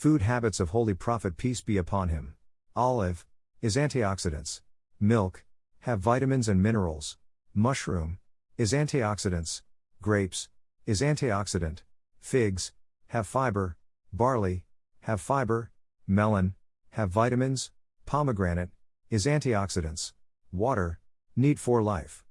Food habits of Holy Prophet peace be upon him. Olive is antioxidants. Milk have vitamins and minerals. Mushroom is antioxidants. Grapes is antioxidant. Figs have fiber. Barley have fiber. Melon have vitamins. Pomegranate is antioxidants. Water need for life.